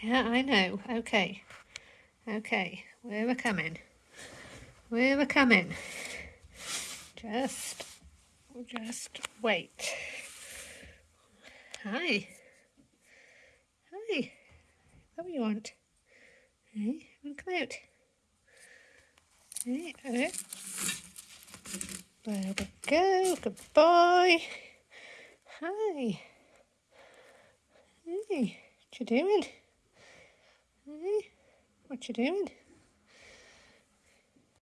Yeah, I know. Okay. Okay. Where we're coming. Where we're coming. Just, just wait. Hi. Hi. What do you want? Hey, want to come out? Hey, okay. There we go. Good boy. Hi. Hey, what you doing? What you doing?